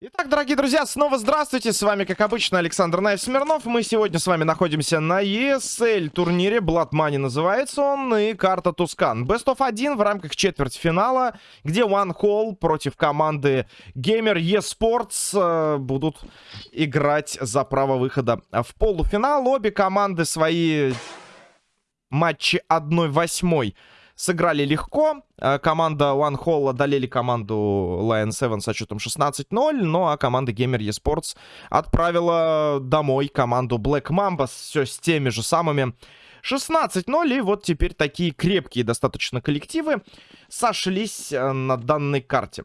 Итак, дорогие друзья, снова здравствуйте. С вами, как обычно, Александр Наев Смирнов. Мы сегодня с вами находимся на ESL турнире. Blood Money называется он. И карта Тускан. Best of 1 в рамках четвертьфинала, где One Hall против команды Gamer eSports э, будут играть за право выхода в полуфинал. Обе команды свои матчи 1-8 сыграли легко. Э, команда One Hall одолели команду Lion 7 со счетом 16-0. Ну а команда Gamer eSports отправила домой команду Black Mamba все с теми же самыми 16-0. И вот теперь такие крепкие достаточно коллективы сошлись э, на данной карте.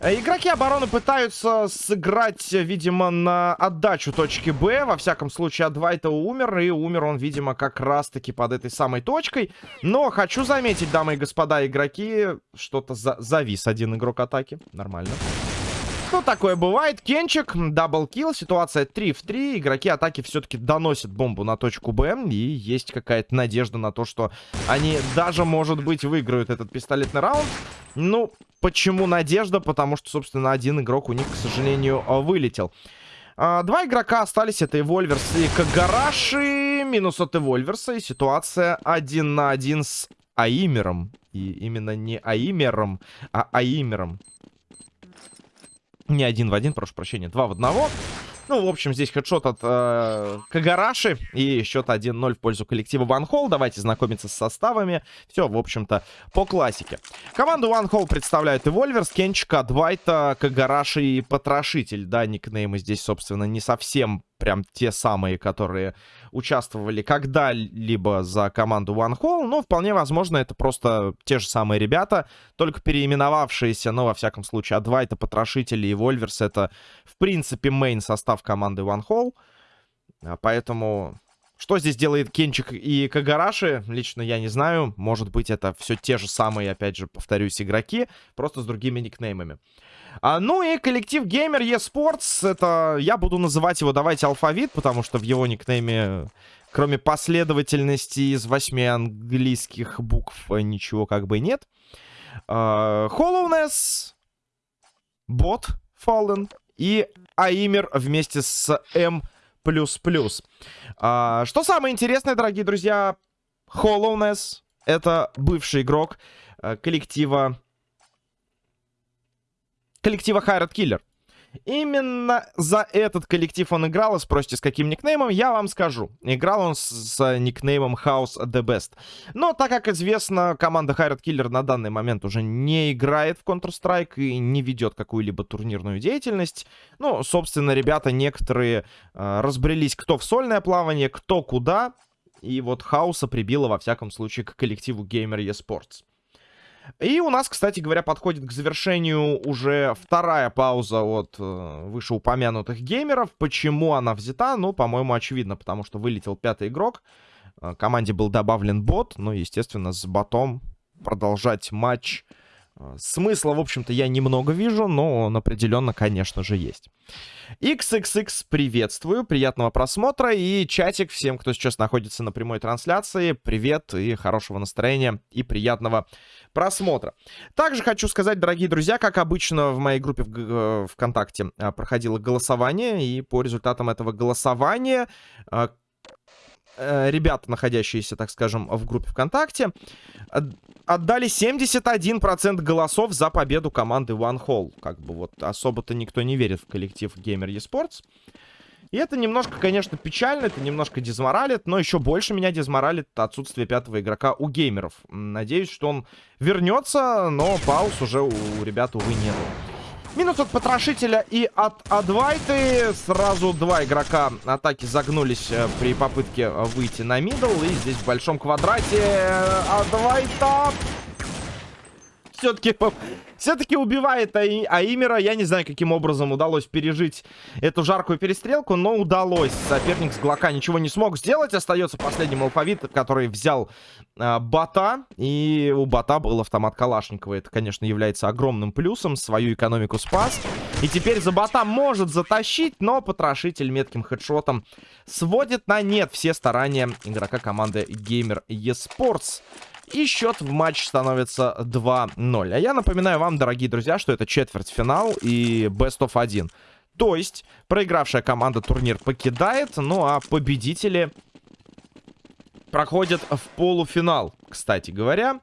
Э, игроки обороны пытаются сыграть, видимо, на отдачу точки Б. Во всяком случае, Адвайта умер. И умер он, видимо, как раз-таки под этой самой точкой. Но хочу заметить, дамы и господа игроки, что-то за завис один игрок атаки. Нормально. Ну, такое бывает. Кенчик, double kill, ситуация 3 в 3. Игроки атаки все-таки доносят бомбу на точку Б. И есть какая-то надежда на то, что они даже, может быть, выиграют этот пистолетный раунд. Ну, почему надежда? Потому что, собственно, один игрок у них, к сожалению, вылетел. А, два игрока остались. Это Эвольверс и Кагараши. Минус от Эвольверса. И ситуация один на один с Аимером. И именно не Аимером, а Аимером. Не один в один, прошу прощения, два в одного. Ну, в общем, здесь хедшот от э, Кагараши. И счет 1-0 в пользу коллектива One. Давайте знакомиться с составами. Все, в общем-то, по классике. Команду One Hall представляют Эвольверс, Кенчик, Адвайта, Кагараши и Потрошитель. Да, никнеймы здесь, собственно, не совсем прям те самые, которые участвовали когда-либо за команду One Hall. Но вполне возможно, это просто те же самые ребята, только переименовавшиеся. Но, во всяком случае, Адвайта, Потрошители и Вольверс это, в принципе, мейн состав команды One Hall. А, поэтому... Что здесь делает Кенчик и Кагараши, лично я не знаю. Может быть, это все те же самые, опять же, повторюсь, игроки, просто с другими никнеймами. А, ну и коллектив Gamer eSports, это я буду называть его, давайте, алфавит, потому что в его никнейме, кроме последовательности из восьми английских букв, ничего как бы нет. А, Hollowness, Bot, Fallen и Аимер вместе с M++. А, что самое интересное, дорогие друзья, Hollowness — это бывший игрок а, коллектива коллектива Хайрат Киллер. Именно за этот коллектив он играл, и спросите, с каким никнеймом, я вам скажу. Играл он с, с никнеймом House The Best. Но, так как известно, команда Хайрат Killer на данный момент уже не играет в Counter-Strike и не ведет какую-либо турнирную деятельность. Ну, собственно, ребята некоторые э, разбрелись, кто в сольное плавание, кто куда. И вот Хауса прибило, во всяком случае, к коллективу Gamer eSports. И у нас, кстати говоря, подходит к завершению уже вторая пауза от э, вышеупомянутых геймеров. Почему она взята? Ну, по-моему, очевидно, потому что вылетел пятый игрок. Э, команде был добавлен бот. Ну, естественно, с ботом продолжать матч смысла, в общем-то, я немного вижу, но он определенно, конечно же, есть. XXX приветствую, приятного просмотра и чатик всем, кто сейчас находится на прямой трансляции. Привет и хорошего настроения и приятного просмотра. Также хочу сказать, дорогие друзья, как обычно в моей группе в э, ВКонтакте а, проходило голосование, и по результатам этого голосования а, ребята, находящиеся, так скажем, в группе ВКонтакте, отдали 71% голосов за победу команды One Hall. Как бы вот особо-то никто не верит в коллектив Gamer eSports. И это немножко, конечно, печально, это немножко дезморалит, но еще больше меня дезморалит отсутствие пятого игрока у геймеров. Надеюсь, что он вернется, но пауз уже у ребят, увы, нету. Минус от Потрошителя и от Адвайты. Сразу два игрока атаки загнулись э, при попытке выйти на мидл. И здесь в большом квадрате Адвайта все-таки все-таки убивает Аи Аимера. Я не знаю, каким образом удалось пережить эту жаркую перестрелку, но удалось. Соперник с Глока ничего не смог сделать. Остается последний алфавит, который взял э, Бата. И у Бата был автомат Калашникова. Это, конечно, является огромным плюсом. Свою экономику спас. И теперь за Бата может затащить, но потрошитель метким хедшотом сводит на нет все старания игрока команды Gamer eSports. И счет в матч становится 2-0. А я напоминаю вам, дорогие друзья, что это четвертьфинал и best of 1. То есть, проигравшая команда турнир покидает, ну а победители проходят в полуфинал, кстати говоря.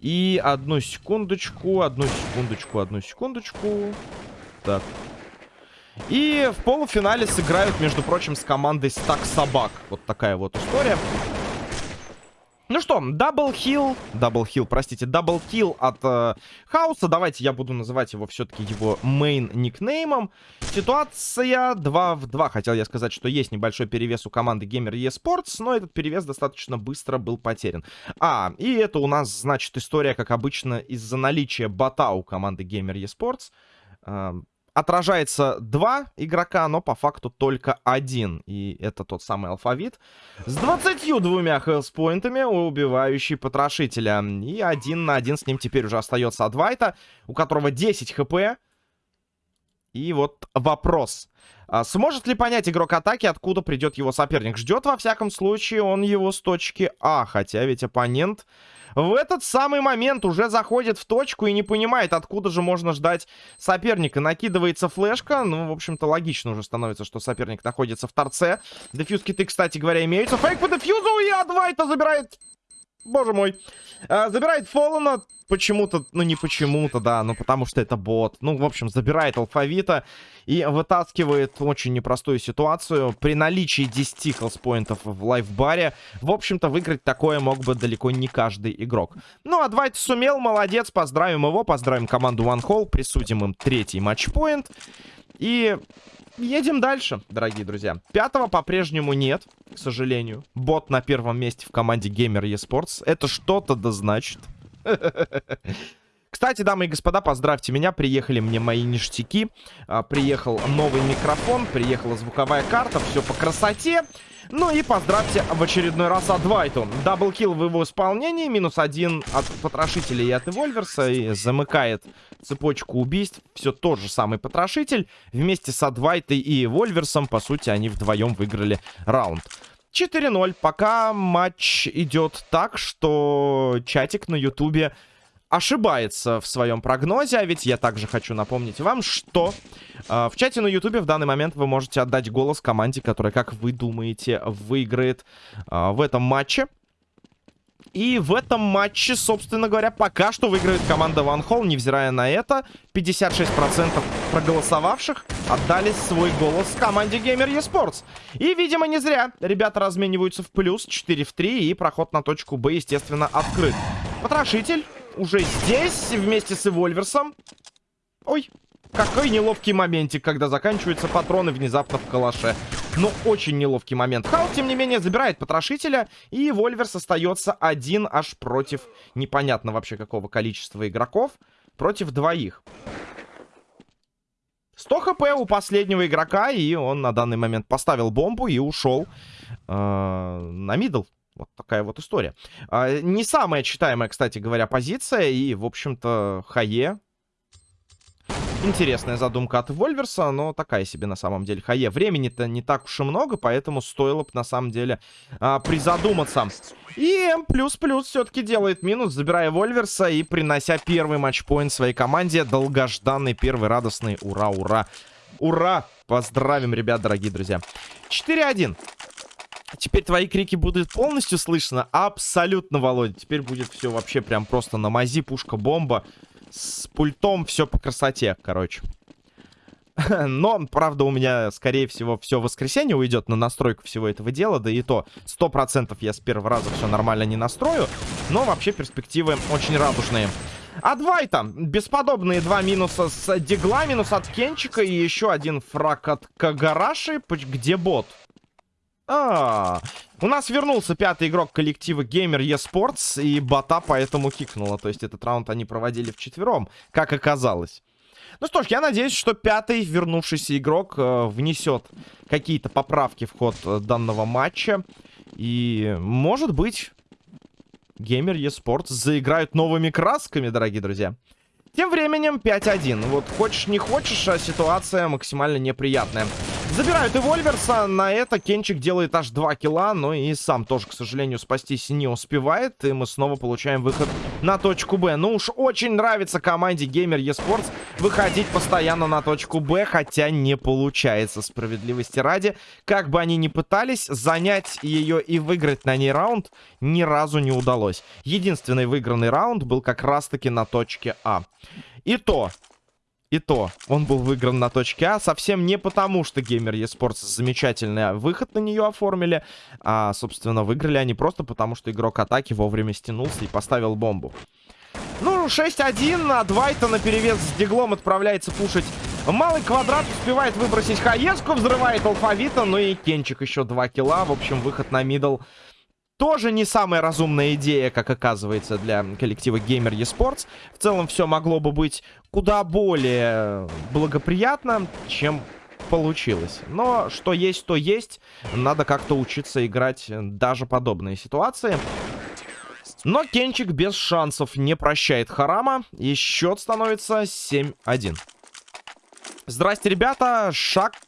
И одну секундочку, одну секундочку, одну секундочку. Так. И в полуфинале сыграют, между прочим, с командой Стак Собак. Вот такая вот история. Ну что, double hill, double hill, простите, double kill от э, Хауса. Давайте я буду называть его все-таки его main никнеймом. Ситуация 2 в 2. Хотел я сказать, что есть небольшой перевес у команды Gamer eSports, но этот перевес достаточно быстро был потерян. А, и это у нас, значит, история, как обычно, из-за наличия бота у команды Gamer eSports. Э, отражается два игрока, но по факту только один. И это тот самый алфавит. С 22 хелспоинтами, убивающий потрошителя. И один на один с ним теперь уже остается Адвайта, у которого 10 хп. И вот вопрос. А сможет ли понять игрок атаки, откуда придет его соперник? Ждет, во всяком случае, он его с точки А. Хотя ведь оппонент в этот самый момент уже заходит в точку и не понимает, откуда же можно ждать соперника. Накидывается флешка. Ну, в общем-то, логично уже становится, что соперник находится в торце. Дефьюз киты, кстати говоря, имеются. Фейк по дефьюзу и Адвайта забирает... Боже мой. А, забирает Фоллана почему-то, ну не почему-то, да, ну потому что это бот. Ну, в общем, забирает алфавита и вытаскивает очень непростую ситуацию. При наличии 10 хелспоинтов в лайфбаре, в общем-то, выиграть такое мог бы далеко не каждый игрок. Ну, а Двайт сумел, молодец, поздравим его, поздравим команду One Hall, присудим им третий матчпоинт. И едем дальше, дорогие друзья. Пятого по-прежнему нет, к сожалению. Бот на первом месте в команде Gamer eSports. Это что-то да значит. Кстати, дамы и господа, поздравьте меня. Приехали мне мои ништяки. А, приехал новый микрофон, приехала звуковая карта. Все по красоте. Ну и поздравьте в очередной раз Адвайту. Даблкил в его исполнении. Минус один от потрошителя и от Эвольверса. И замыкает цепочку убийств. Все тот же самый потрошитель. Вместе с Адвайтой и Эвольверсом, по сути, они вдвоем выиграли раунд. 4-0. Пока матч идет так, что чатик на ютубе ошибается в своем прогнозе, а ведь я также хочу напомнить вам, что э, в чате на ютубе в данный момент вы можете отдать голос команде, которая, как вы думаете, выиграет э, в этом матче. И в этом матче, собственно говоря, пока что выиграет команда One Hall, невзирая на это. 56% проголосовавших отдали свой голос команде Gamer eSports. И, видимо, не зря. Ребята размениваются в плюс 4 в 3, и проход на точку Б, естественно, открыт. Потрошитель уже здесь, вместе с Эвольверсом. Ой, какой неловкий моментик, когда заканчиваются патроны внезапно в калаше. Но очень неловкий момент. Хаус, тем не менее, забирает потрошителя, Эвольверс остается один аж против непонятно вообще какого количества игроков. Против двоих. 100 хп у последнего игрока, и он на данный момент поставил бомбу и ушел э, на middle. Вот такая вот история. Э, не самая читаемая, кстати говоря, позиция, и, в общем-то, Хае Интересная задумка от Вольверса, но такая себе на самом деле. Хае, времени-то не так уж и много, поэтому стоило бы на самом деле а, призадуматься. И М++ все-таки делает минус, забирая Вольверса и принося первый матчпоинт своей команде. Долгожданный, первый радостный. Ура, ура. Ура! Поздравим, ребят, дорогие друзья. 4-1. Теперь твои крики будут полностью слышно? Абсолютно, Володя. Теперь будет все вообще прям просто на мази, пушка, бомба. С пультом все по красоте, короче. Но, правда, у меня, скорее всего, все воскресенье уйдет на настройку всего этого дела. Да и то, сто процентов я с первого раза все нормально не настрою. Но вообще перспективы очень радужные. Адвайта. Бесподобные два минуса с Дигла, минус от Кенчика и еще один фраг от Кагараши. Где бот? А, -а, -а. у нас вернулся пятый игрок коллектива Gamer eSports, и бота поэтому кикнуло. То есть этот раунд они проводили вчетвером, как оказалось. Ну что ж, я надеюсь, что пятый вернувшийся игрок э, внесет какие-то поправки в ход э, данного матча. И, может быть, Gamer eSports заиграют новыми красками, дорогие друзья. Тем временем 5-1. Вот хочешь не хочешь, а ситуация максимально неприятная. Забирают и Вольверса. На это Кенчик делает аж 2 килла. Но и сам тоже, к сожалению, спастись не успевает. И мы снова получаем выход на точку Б. Ну уж очень нравится команде Gamer eSports выходить постоянно на точку Б. Хотя не получается справедливости ради. Как бы они ни пытались, занять ее и выиграть на ней раунд ни разу не удалось. Единственный выигранный раунд был как раз-таки на точке А. И то, и то, он был выигран на точке А совсем не потому, что Gamer eSports замечательный выход на нее оформили, а, собственно, выиграли они просто потому, что игрок атаки вовремя стянулся и поставил бомбу. Ну, 6-1, а Двайта на перевес с Диглом отправляется пушить Малый квадрат успевает выбросить Хаеску, взрывает алфавита, ну и Кенчик еще 2 килла. В общем, выход на мидл тоже не самая разумная идея, как оказывается, для коллектива Gamer eSports. В целом все могло бы быть куда более благоприятно, чем получилось. Но что есть, то есть. Надо как-то учиться играть даже подобные ситуации. Но Кенчик без шансов не прощает Харама. И счет становится 7-1. Здрасте, ребята. Шаксти.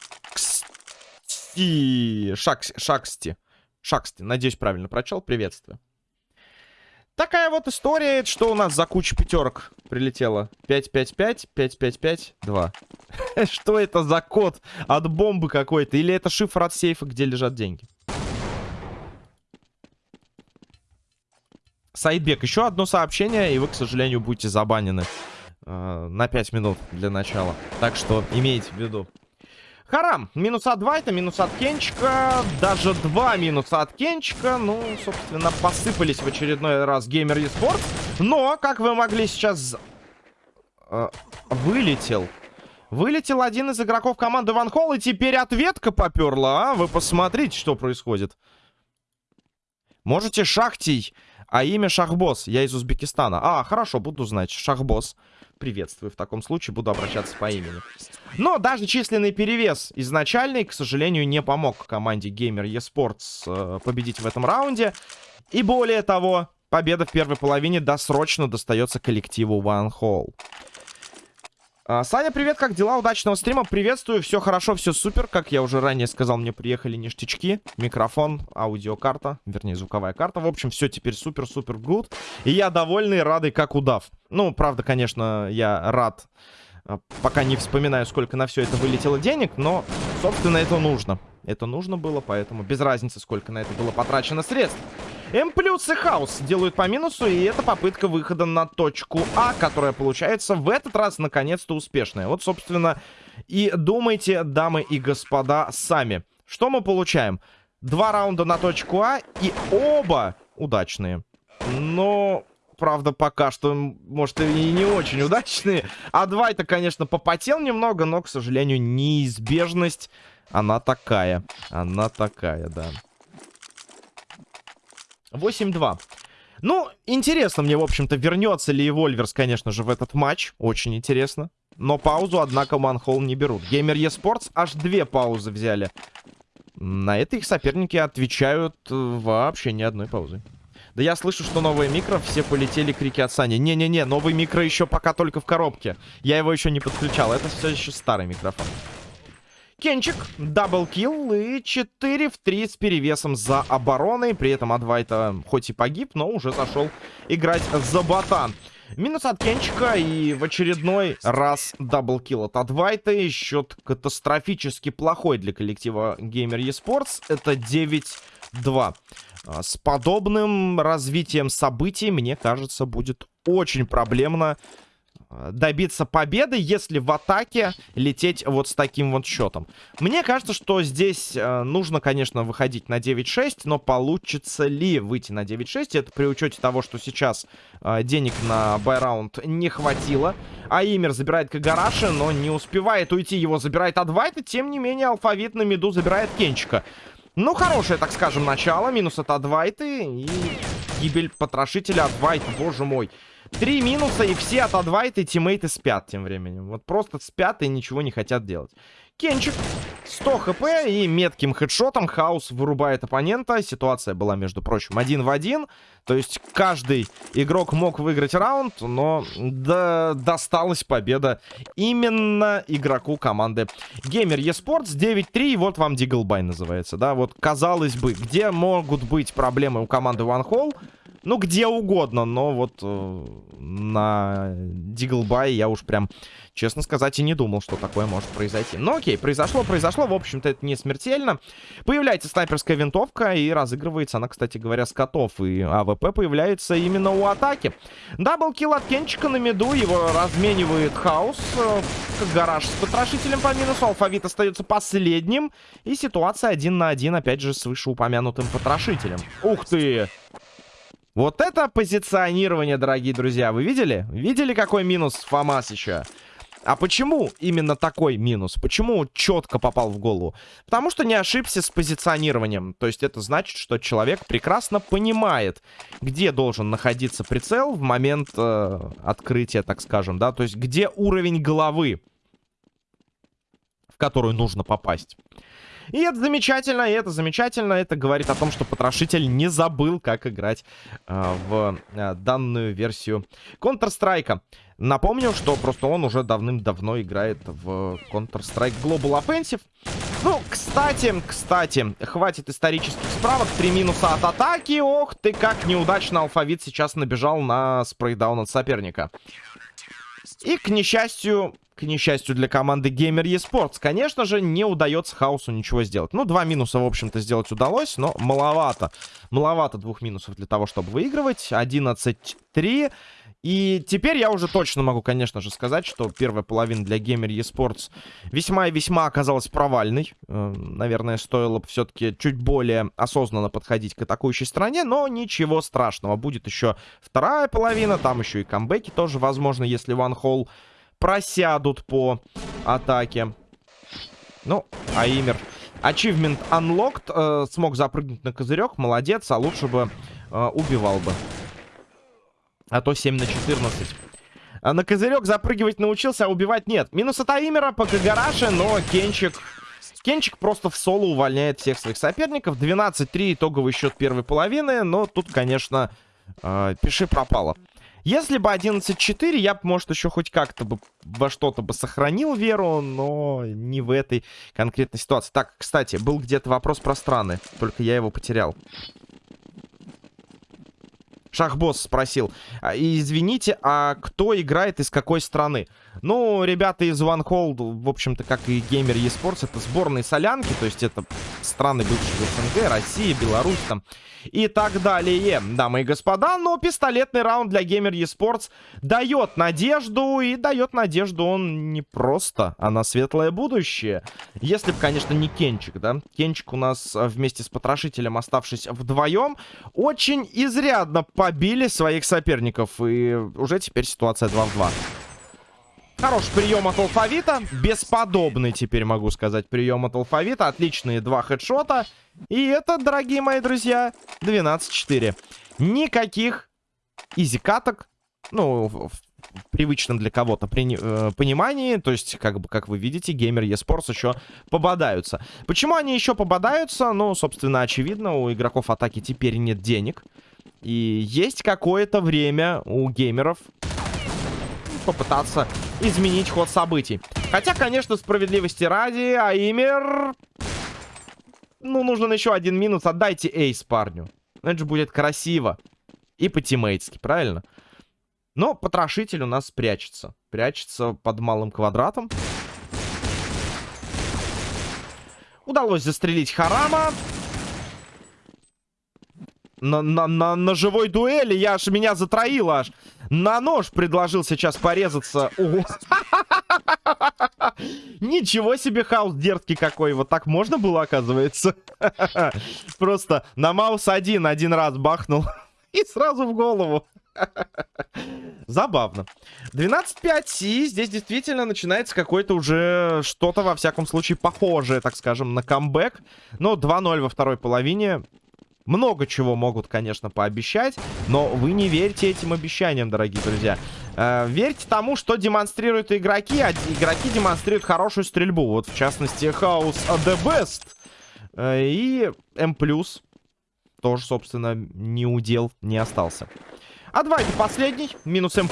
Шакс... Шаксти. Шаксти, надеюсь, правильно прочел. Приветствую. Такая вот история, что у нас за куча пятерок прилетело. 5-5-5, 5-5-5, 2. Что это за код от бомбы какой-то? Или это шифр от сейфа, где лежат деньги? Сайдбек, еще одно сообщение, и вы, к сожалению, будете забанены э, на 5 минут для начала. Так что имейте в виду. Харам. Минус от Двайта, минус от Кенчика. Даже два минуса от Кенчика. Ну, собственно, посыпались в очередной раз Геймер eSports. Но, как вы могли сейчас... Э, вылетел. Вылетел один из игроков команды Ван Холл. И теперь ответка поперла, а? Вы посмотрите, что происходит. Можете Шахтий, а имя Шахбос. Я из Узбекистана. А, хорошо, буду знать. Шахбос приветствую. В таком случае буду обращаться по имени. Но даже численный перевес изначальный, к сожалению, не помог команде Gamer eSports э, победить в этом раунде. И более того, победа в первой половине досрочно достается коллективу One Hole. А, Саня, привет, как дела? Удачного стрима, приветствую, все хорошо, все супер. Как я уже ранее сказал, мне приехали ништячки, микрофон, аудиокарта, вернее, звуковая карта. В общем, все теперь супер-супер good. И я довольный, радый, как удав. Ну, правда, конечно, я рад, а, пока не вспоминаю, сколько на все это вылетело денег, но, собственно, это нужно. Это нужно было, поэтому без разницы, сколько на это было потрачено средств. М плюс и Хаус делают по минусу, и это попытка выхода на точку А, которая получается в этот раз наконец-то успешная. Вот, собственно, и думайте, дамы и господа, сами. Что мы получаем? Два раунда на точку А, и оба удачные. Но правда, пока что, может, и не очень удачные. А два это, конечно, попотел немного, но, к сожалению, неизбежность, она такая. Она такая, да. 8-2. Ну, интересно мне, в общем-то, вернется ли Вольверс, конечно же, в этот матч. Очень интересно. Но паузу, однако, Манхолл не берут. Геймер eSports аж две паузы взяли. На это их соперники отвечают э, вообще ни одной паузы. Да я слышу, что новые микро, все полетели крики от Сани. Не-не-не, новый микро еще пока только в коробке. Я его еще не подключал, это все еще старый микрофон. Кенчик, double kill и 4 в 3 с перевесом за обороной. При этом Адвайта хоть и погиб, но уже зашел играть за бота. Минус от Кенчика и в очередной раз double kill от Адвайта. Счет катастрофически плохой для коллектива Gamer eSports. Это 9-2. А, с подобным развитием событий, мне кажется, будет очень проблемно добиться победы, если в атаке лететь вот с таким вот счетом. Мне кажется, что здесь э, нужно, конечно, выходить на 9-6, но получится ли выйти на 9-6? Это при учете того, что сейчас э, денег на байраунд не хватило. А Имер забирает Кагараши, но не успевает уйти. Его забирает Адвайт, тем не менее алфавит на миду забирает Кенчика. Ну, хорошее, так скажем, начало. Минус от Адвайты и гибель потрошителя Адвайта, боже мой. Три минуса, и все от Адвайта и тиммейты спят тем временем. Вот просто спят и ничего не хотят делать. Кенчик 100 хп и метким хедшотом Хаус вырубает оппонента. Ситуация была, между прочим, один в один. То есть каждый игрок мог выиграть раунд, но да, досталась победа именно игроку команды Gamer eSports 9-3. Вот вам Диглбай называется, да? Вот, казалось бы, где могут быть проблемы у команды One Hole? Ну, где угодно, но вот э, на deagle buy я уж прям, честно сказать, и не думал, что такое может произойти. Но окей, произошло, произошло, в общем-то это не смертельно. Появляется снайперская винтовка и разыгрывается она, кстати говоря, скаутов. И АВП появляется именно у атаки. Double kill от Кенчика на миду, его разменивает Хаус. Э, Кагараши с потрошителем по минусу, Алфавит остается последним. И ситуация один на один, опять же, с вышеупомянутым потрошителем. Ух ты! Вот это позиционирование, дорогие друзья. Вы видели? Видели, какой минус ФАМАС еще? А почему именно такой минус? Почему четко попал в голову? Потому что не ошибся с позиционированием. То есть это значит, что человек прекрасно понимает, где должен находиться прицел в момент э, открытия, так скажем, да? То есть где уровень головы, в которую нужно попасть. И это замечательно, и это замечательно. Это говорит о том, что потрошитель не забыл, как играть э, в э, данную версию Counter-Strike. Напомню, что просто он уже давным-давно играет в Counter-Strike Global Offensive. Ну, кстати, кстати, хватит исторических справок. Три минуса от атаки. Ох ты, как неудачно алфавит сейчас набежал на спрейдаун от соперника. И, к несчастью, к несчастью для команды Gamer eSports, конечно же, не удается Хаусу ничего сделать. Ну, два минуса, в общем-то, сделать удалось, но маловато. Маловато двух минусов для того, чтобы выигрывать. 11-3. И теперь я уже точно могу, конечно же, сказать, что первая половина для Gamer eSports весьма и весьма оказалась провальной. Э, наверное, стоило бы все-таки чуть более осознанно подходить к атакующей стороне, но ничего страшного. Будет еще вторая половина, там еще и камбэки тоже возможно, если One Hole просядут по атаке. Ну, Аимер. Achievement Unlocked. Э, смог запрыгнуть на козырек. Молодец. А лучше бы э, убивал бы. А то 7 на 14. А на козырек запрыгивать научился, а убивать нет. Минус от Аимера по Кагараше, но Кенчик... Кенчик просто в соло увольняет всех своих соперников. 12-3 итоговый счет первой половины. Но тут, конечно, э, пиши пропало. Если бы 11-4, я бы, может, еще хоть как-то бы во что-то бы сохранил веру, но не в этой конкретной ситуации. Так, кстати, был где-то вопрос про страны, только я его потерял. Шахбосс спросил. «А, извините, а кто играет из какой страны? Ну, ребята из One Hold, в общем-то, как и Gamer eSports, это сборные солянки, то есть это страны бывшие СНГ, Россия, Беларусь там и так далее. Дамы и господа, но пистолетный раунд для Gamer eSports дает надежду, и дает надежду он не просто, а на светлое будущее. Если бы, конечно, не Кенчик, да? Кенчик у нас вместе с Потрошителем, оставшись вдвоем, очень изрядно побили своих соперников, и уже теперь ситуация 2 в 2. Хороший прием от алфавита. Бесподобный, теперь могу сказать, прием от алфавита. Отличные два хедшота. И это, дорогие мои друзья, 12-4. Никаких изи-каток. Ну, в привычном для кого-то э, понимании. То есть, как бы, как вы видите, геймер eSports еще пободаются. Почему они еще пободаются? Ну, собственно, очевидно, у игроков атаки теперь нет денег. И есть какое-то время у геймеров попытаться изменить ход событий. Хотя, конечно, справедливости ради, Аймер... Ну, нужен еще один минус. Отдайте эйс парню. Это же будет красиво. И по-тиммейтски, правильно? Но потрошитель у нас прячется. Прячется под малым квадратом. Удалось застрелить Харама на, на, на, на живой дуэли. Я аж меня затроило аж. На нож предложил сейчас порезаться. Ничего себе хаос дерзкий какой. Вот так можно было, оказывается. Просто на маус один, один раз бахнул. И сразу в голову. Забавно. 12-5, и здесь действительно начинается какое-то уже что-то, во всяком случае, похожее, так скажем, на камбэк. Но 2-0 во второй половине. Много чего могут, конечно, пообещать, но вы не верьте этим обещаниям, дорогие друзья. Э, верьте тому, что демонстрируют игроки, а игроки демонстрируют хорошую стрельбу. Вот, в частности, House The Best э, и M+, тоже, собственно, не удел, не остался. А 2 это последний, минус M+.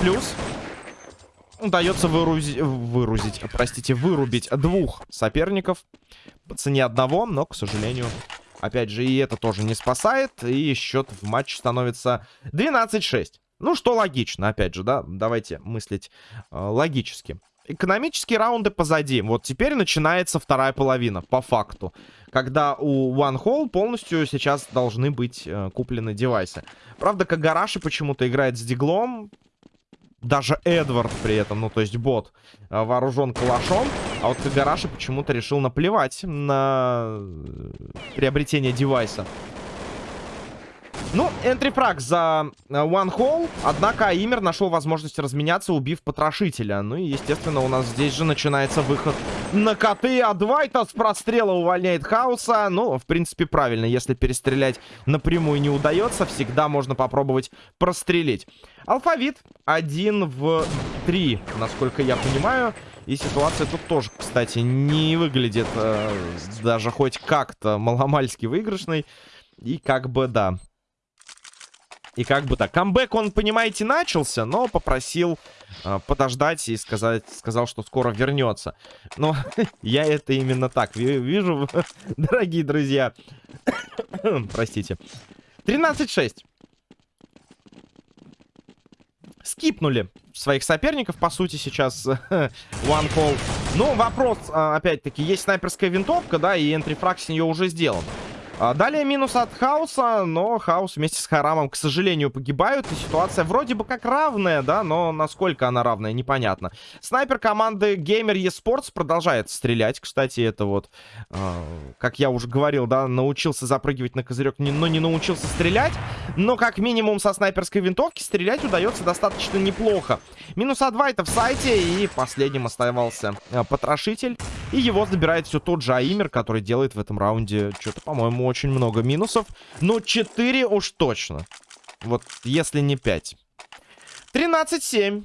Удается вырузить, вырузить, простите, вырубить двух соперников по цене одного, но, к сожалению, опять же, и это тоже не спасает. И счет в матче становится 12-6. Ну, что логично, опять же, да, давайте мыслить э, логически. Экономические раунды позади. Вот теперь начинается вторая половина, по факту. Когда у One Hole полностью сейчас должны быть э, куплены девайсы. Правда, Кагараши почему-то играет с диглом даже Эдвард при этом, ну то есть бот, э, вооружен калашом. А вот Кагараши почему-то решил наплевать на э, приобретение девайса. Ну, энтрифраг за э, One Hole. Однако Аимер нашел возможность разменяться, убив потрошителя. Ну и, естественно, у нас здесь же начинается выход на коты. А с прострела увольняет Хауса. Ну, в принципе, правильно. Если перестрелять напрямую не удается, всегда можно попробовать прострелить. Алфавит один в три, насколько я понимаю. И ситуация тут тоже, кстати, не выглядит э, даже хоть как-то маломальски выигрышной. И как бы, да, и как бы так. Камбэк, он, понимаете, начался, но попросил э, подождать и сказать, сказал, что скоро вернется. Но я это именно так вижу, дорогие друзья. Простите. 13-6. Скипнули своих соперников, по сути, сейчас One Call. Ну, вопрос, а, опять-таки, есть снайперская винтовка, да, и энтрифраг с нее уже сделан. А, далее минус от Хауса, но Хаус вместе с Харамом, к сожалению, погибают. И ситуация вроде бы как равная, да, но насколько она равная, непонятно. Снайпер команды Gamer eSports продолжает стрелять. Кстати, это вот, э, как я уже говорил, да, научился запрыгивать на козырек, но не научился стрелять. Но как минимум со снайперской винтовки стрелять удается достаточно неплохо. Минус А2 это в сайте, и последним оставался э, Потрошитель. И его забирает все тот же Аимер, который делает в этом раунде что-то, по-моему, очень много минусов. Но 4 уж точно. Вот если не 5. 13-7.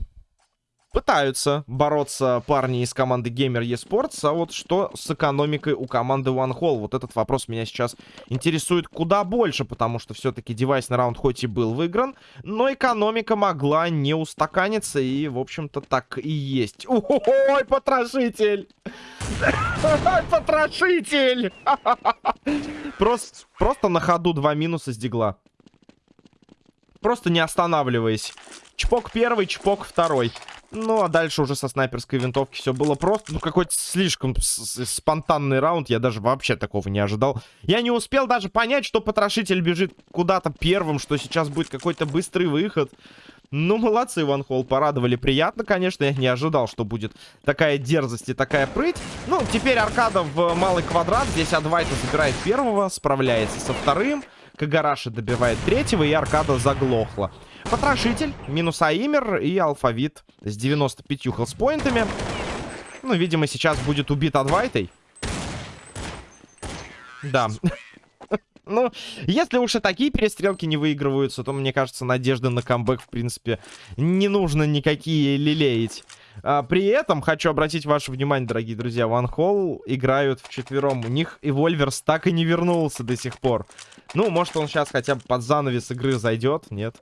Пытаются бороться парни из команды Gamer eSports, а вот что с экономикой у команды One Hall? Вот этот вопрос меня сейчас интересует куда больше, потому что все-таки девайсный раунд хоть и был выигран, но экономика могла не устаканиться, и, в общем-то, так и есть. Ой, потрошитель! Потрошитель! Просто, просто на ходу два минуса с дигла. Просто не останавливаясь. Чпок первый, чпок второй. Ну, а дальше уже со снайперской винтовки все было просто. Ну, какой-то слишком спонтанный раунд. Я даже вообще такого не ожидал. Я не успел даже понять, что потрошитель бежит куда-то первым, что сейчас будет какой-то быстрый выход. Ну, молодцы, Ван Холл, порадовали. Приятно, конечно, я не ожидал, что будет такая дерзость и такая прыть. Ну, теперь аркада в малый квадрат. Здесь Адвайта забирает первого, справляется со вторым. Кагараши добивает третьего, и аркада заглохла. Потрошитель, минус Аимер и алфавит с 95 хелспоинтами. Ну, видимо, сейчас будет убит Адвайтой. Да. Ну, если уж и такие перестрелки не выигрываются, то, мне кажется, надежды на камбэк, в принципе, не нужно никакие лелеять. А, при этом хочу обратить ваше внимание, дорогие друзья, Ван Холл играют в четвером. У них и Вольверс так и не вернулся до сих пор. Ну, может, он сейчас хотя бы под занавес игры зайдет, нет?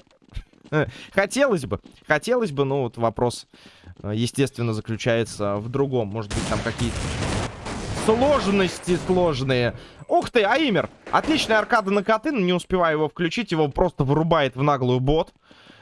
Хотелось бы, хотелось бы, но вот вопрос, э, естественно, заключается в другом. Может быть, там какие-то сложности сложные. Ух ты, Аимер! Отличная аркада на коты, но не успеваю его включить, его просто вырубает в наглую бот.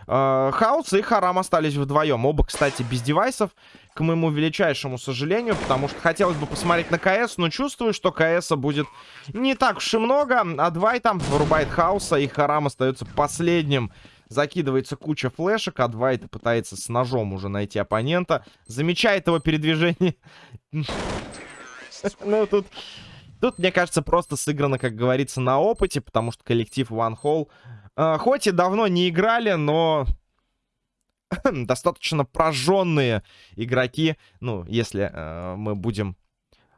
Э, Хаус и Харам остались вдвоем. Оба, кстати, без девайсов, к моему величайшему сожалению, потому что хотелось бы посмотреть на КС, но чувствую, что КСа будет не так уж и много. А Двай там вырубает Хауса, и Харам остается последним Закидывается куча флешек, а Двайт пытается с ножом уже найти оппонента. Замечает его передвижение. Ну, тут... Тут, мне кажется, просто сыграно, как говорится, на опыте, потому что коллектив One э, хоть и давно не играли, но достаточно прожженные игроки, ну, если э, мы будем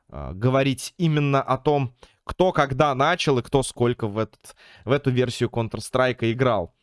э, говорить именно о том, кто когда начал и кто сколько в, этот, в эту версию Counter-Strike играл.